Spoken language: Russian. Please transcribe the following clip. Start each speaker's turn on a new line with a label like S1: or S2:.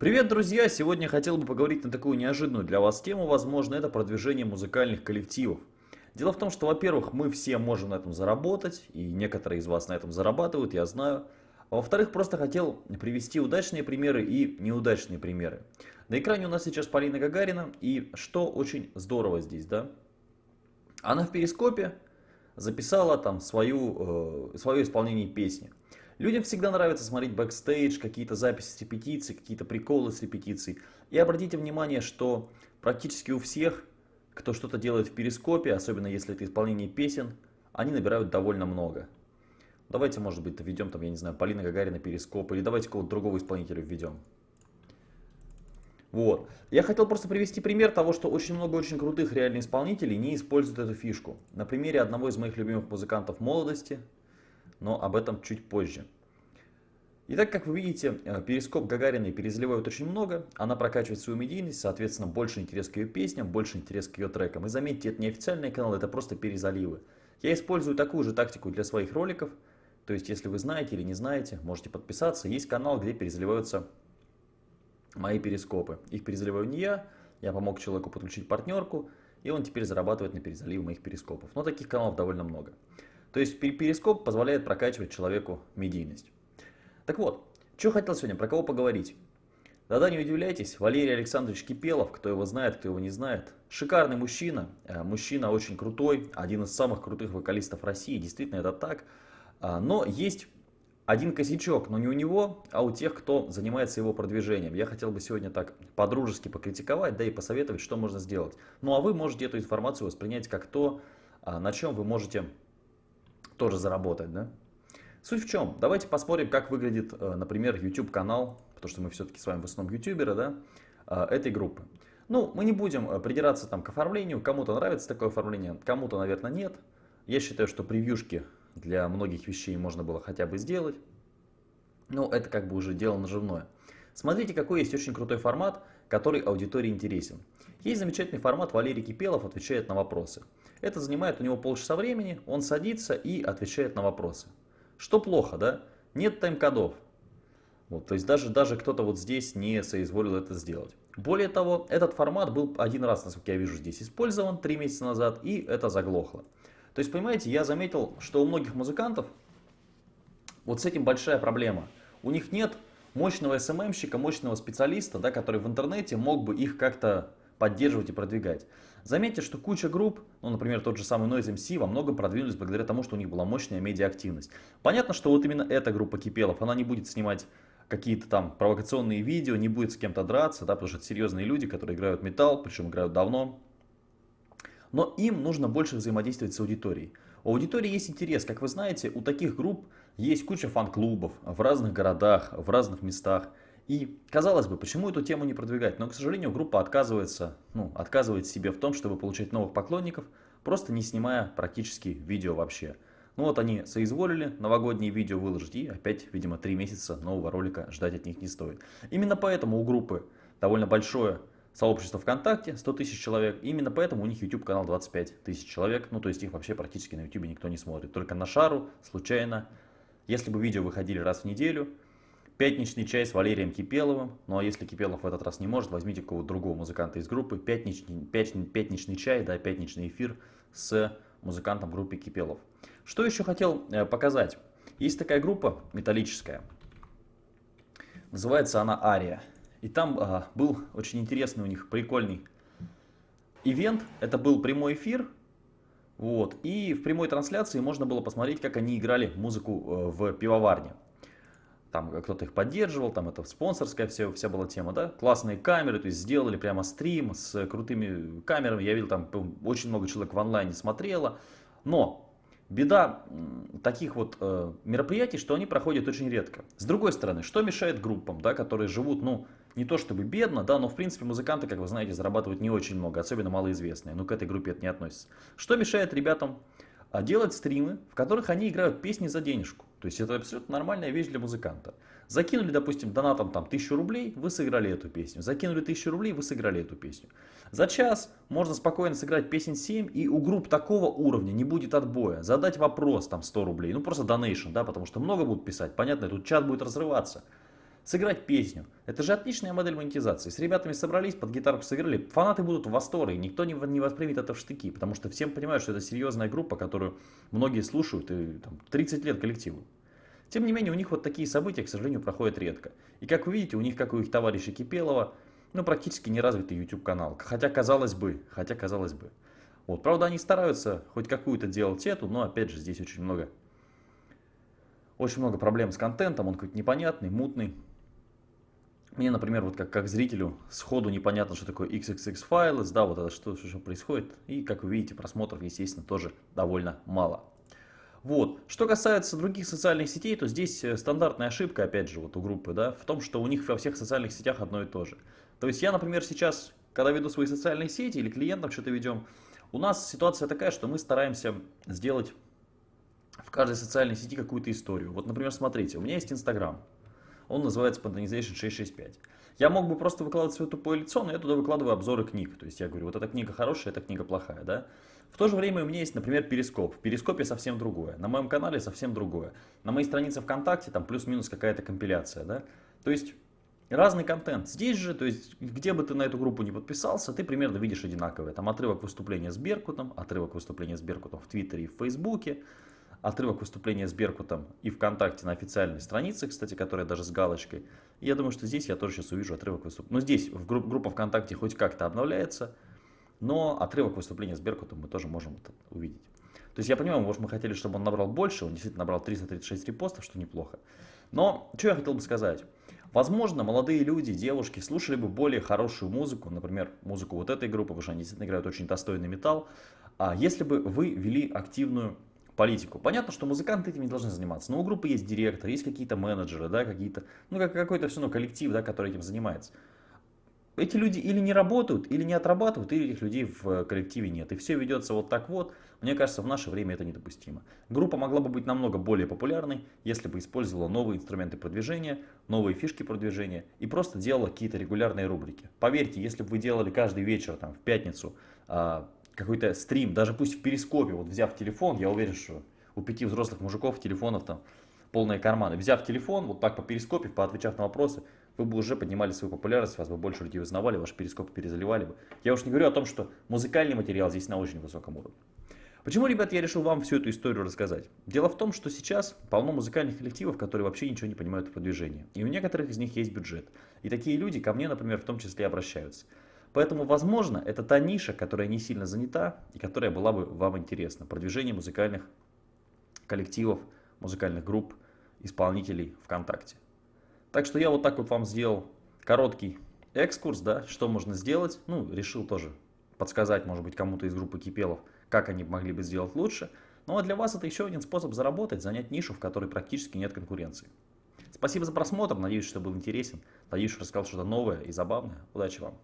S1: Привет, друзья! Сегодня хотел бы поговорить на такую неожиданную для вас тему, возможно, это продвижение музыкальных коллективов. Дело в том, что, во-первых, мы все можем на этом заработать, и некоторые из вас на этом зарабатывают, я знаю. А во-вторых, просто хотел привести удачные примеры и неудачные примеры. На экране у нас сейчас Полина Гагарина, и что очень здорово здесь, да? Она в перископе записала там свою, э, свое исполнение песни. Людям всегда нравится смотреть бэкстейдж, какие-то записи с репетиций, какие-то приколы с репетиций. И обратите внимание, что практически у всех, кто что-то делает в перископе, особенно если это исполнение песен, они набирают довольно много. Давайте, может быть, введем там, я не знаю, Полина Гагарина перископ, или давайте кого-то другого исполнителя введем. Вот. Я хотел просто привести пример того, что очень много очень крутых реальных исполнителей не используют эту фишку. На примере одного из моих любимых музыкантов молодости, но об этом чуть позже. Итак, как вы видите, э, перископ Гагариной перезаливают очень много, она прокачивает свою медийность, соответственно, больше интерес к ее песням, больше интерес к ее трекам. И заметьте, это не официальный канал, это просто перезаливы. Я использую такую же тактику для своих роликов, то есть, если вы знаете или не знаете, можете подписаться. Есть канал, где перезаливаются мои перископы. Их перезаливаю не я, я помог человеку подключить партнерку, и он теперь зарабатывает на перезаливе моих перископов. Но таких каналов довольно много. То есть перископ позволяет прокачивать человеку медийность. Так вот, что хотел сегодня, про кого поговорить? Да-да, не удивляйтесь, Валерий Александрович Кипелов, кто его знает, кто его не знает. Шикарный мужчина, э, мужчина очень крутой, один из самых крутых вокалистов России, действительно это так. А, но есть один косячок, но не у него, а у тех, кто занимается его продвижением. Я хотел бы сегодня так по-дружески покритиковать, да и посоветовать, что можно сделать. Ну а вы можете эту информацию воспринять как то, а, на чем вы можете тоже заработать. Да? Суть в чем? Давайте посмотрим, как выглядит, э, например, YouTube канал, потому что мы все-таки с вами в основном ютуберы, да, э, этой группы. Ну, мы не будем э, придираться там к оформлению, кому-то нравится такое оформление, кому-то, наверное, нет. Я считаю, что превьюшки для многих вещей можно было хотя бы сделать. Но это как бы уже дело наживное. Смотрите, какой есть очень крутой формат, который аудитории интересен. Есть замечательный формат, Валерий Кипелов отвечает на вопросы. Это занимает у него полчаса времени, он садится и отвечает на вопросы. Что плохо, да? Нет тайм-кодов. Вот, то есть даже, даже кто-то вот здесь не соизволил это сделать. Более того, этот формат был один раз, насколько я вижу, здесь использован три месяца назад, и это заглохло. То есть, понимаете, я заметил, что у многих музыкантов вот с этим большая проблема. У них нет мощного СММщика, мощного специалиста, да, который в интернете мог бы их как-то поддерживать и продвигать. Заметьте, что куча групп, ну, например, тот же самый Noise MC, во многом продвинулись благодаря тому, что у них была мощная медиа-активность. Понятно, что вот именно эта группа Кипелов, она не будет снимать какие-то там провокационные видео, не будет с кем-то драться, да, потому что это серьезные люди, которые играют металл, причем играют давно, но им нужно больше взаимодействовать с аудиторией. У аудитории есть интерес, как вы знаете, у таких групп есть куча фан-клубов в разных городах, в разных местах. И казалось бы, почему эту тему не продвигать? Но, к сожалению, группа отказывается, ну, отказывает себе в том, чтобы получать новых поклонников, просто не снимая практически видео вообще. Ну вот они соизволили новогодние видео выложить, и опять, видимо, три месяца нового ролика ждать от них не стоит. Именно поэтому у группы довольно большое сообщество ВКонтакте 100 тысяч человек. Именно поэтому у них YouTube канал 25 тысяч человек. Ну, то есть их вообще практически на YouTube никто не смотрит. Только на шару, случайно. Если бы видео выходили раз в неделю, пятничный чай с Валерием Кипеловым. Ну, а если Кипелов в этот раз не может, возьмите какого-то другого музыканта из группы. Пятничный, пятничный, пятничный чай, да, пятничный эфир с музыкантом группы Кипелов. Что еще хотел э, показать? Есть такая группа металлическая. Называется она Ария. И там а, был очень интересный у них прикольный ивент. Это был прямой эфир. Вот. И в прямой трансляции можно было посмотреть, как они играли музыку э, в пивоварне. Там кто-то их поддерживал, там это спонсорская вся, вся была тема, да. Классные камеры, то есть сделали прямо стрим с крутыми камерами. Я видел, там очень много человек в онлайне смотрело. Но беда таких вот э, мероприятий, что они проходят очень редко. С другой стороны, что мешает группам, да, которые живут, ну, не то чтобы бедно, да, но в принципе музыканты, как вы знаете, зарабатывают не очень много, особенно малоизвестные, но к этой группе это не относится. Что мешает ребятам а, делать стримы, в которых они играют песни за денежку? То есть это абсолютно нормальная вещь для музыканта. Закинули, допустим, донатом там тысячу рублей, вы сыграли эту песню. Закинули тысячу рублей, вы сыграли эту песню. За час можно спокойно сыграть песен 7, и у групп такого уровня не будет отбоя. Задать вопрос там 100 рублей, ну просто донейшн, да, потому что много будут писать. Понятно, тут чат будет разрываться. Сыграть песню. Это же отличная модель монетизации. С ребятами собрались, под гитарку сыграли. Фанаты будут в восторге. Никто не, не воспримет это в штыки. Потому что всем понимают, что это серьезная группа, которую многие слушают. И там, 30 лет коллективу. Тем не менее, у них вот такие события, к сожалению, проходят редко. И как вы видите, у них, как у их товарища Кипелова, ну, практически неразвитый YouTube канал. Хотя, казалось бы, хотя, казалось бы. Вот, правда, они стараются хоть какую-то делать эту, но, опять же, здесь очень много, очень много проблем с контентом, он какой-то непонятный, мутный. Мне, например, вот как, как зрителю сходу непонятно, что такое XXX файлы, да, вот это что, что происходит. И, как вы видите, просмотров, естественно, тоже довольно мало. Вот. Что касается других социальных сетей, то здесь э, стандартная ошибка, опять же, вот у группы, да, в том, что у них во всех социальных сетях одно и то же. То есть я, например, сейчас, когда веду свои социальные сети или клиентам что-то ведем, у нас ситуация такая, что мы стараемся сделать в каждой социальной сети какую-то историю. Вот, например, смотрите, у меня есть Инстаграм. Он называется Spontanization 665. Я мог бы просто выкладывать свое тупое лицо, но я туда выкладываю обзоры книг. То есть я говорю, вот эта книга хорошая, эта книга плохая, да? В то же время у меня есть, например, Перископ. В Перископе совсем другое. На моем канале совсем другое. На моей странице ВКонтакте там плюс-минус какая-то компиляция, да? То есть разный контент. Здесь же, то есть где бы ты на эту группу не подписался, ты примерно видишь одинаковое. Там отрывок выступления с Беркутом, отрывок выступления с Беркутом в Твиттере и в Фейсбуке, отрывок выступления с Беркутом и ВКонтакте на официальной странице, кстати, которая даже с галочкой. И я думаю, что здесь я тоже сейчас увижу отрывок выступления. Но здесь в групп, группа ВКонтакте хоть как-то обновляется, но отрывок выступления с Беркутом мы тоже можем это увидеть. То есть я понимаю, может мы хотели, чтобы он набрал больше, он действительно набрал 336 репостов, что неплохо. Но что я хотел бы сказать. Возможно, молодые люди, девушки слушали бы более хорошую музыку, например, музыку вот этой группы, потому что они действительно играют очень достойный металл, а если бы вы вели активную политику. Понятно, что музыканты этим не должны заниматься, но у группы есть директор, есть какие-то менеджеры, да, какие-то, ну, как, какой-то все равно коллектив, да, который этим занимается. Эти люди или не работают, или не отрабатывают, или этих людей в коллективе нет. И все ведется вот так вот. Мне кажется, в наше время это недопустимо. Группа могла бы быть намного более популярной, если бы использовала новые инструменты продвижения, новые фишки продвижения и просто делала какие-то регулярные рубрики. Поверьте, если бы вы делали каждый вечер, там, в пятницу, а, какой-то стрим, даже пусть в перископе, вот взяв телефон, я уверен, что у пяти взрослых мужиков телефонов там полные карманы. Взяв телефон, вот так по перископе, поотвечав на вопросы, вы бы уже поднимали свою популярность, вас бы больше людей узнавали, ваши перископы перезаливали бы. Я уж не говорю о том, что музыкальный материал здесь на очень высоком уровне. Почему, ребят, я решил вам всю эту историю рассказать? Дело в том, что сейчас полно музыкальных коллективов, которые вообще ничего не понимают в продвижении. И у некоторых из них есть бюджет. И такие люди ко мне, например, в том числе обращаются. Поэтому, возможно, это та ниша, которая не сильно занята и которая была бы вам интересна. Продвижение музыкальных коллективов, музыкальных групп, исполнителей ВКонтакте. Так что я вот так вот вам сделал короткий экскурс, да, что можно сделать. Ну, решил тоже подсказать, может быть, кому-то из группы Кипелов, как они могли бы сделать лучше. Ну, а для вас это еще один способ заработать, занять нишу, в которой практически нет конкуренции. Спасибо за просмотр, надеюсь, что был интересен. Надеюсь, что рассказал что-то новое и забавное. Удачи вам!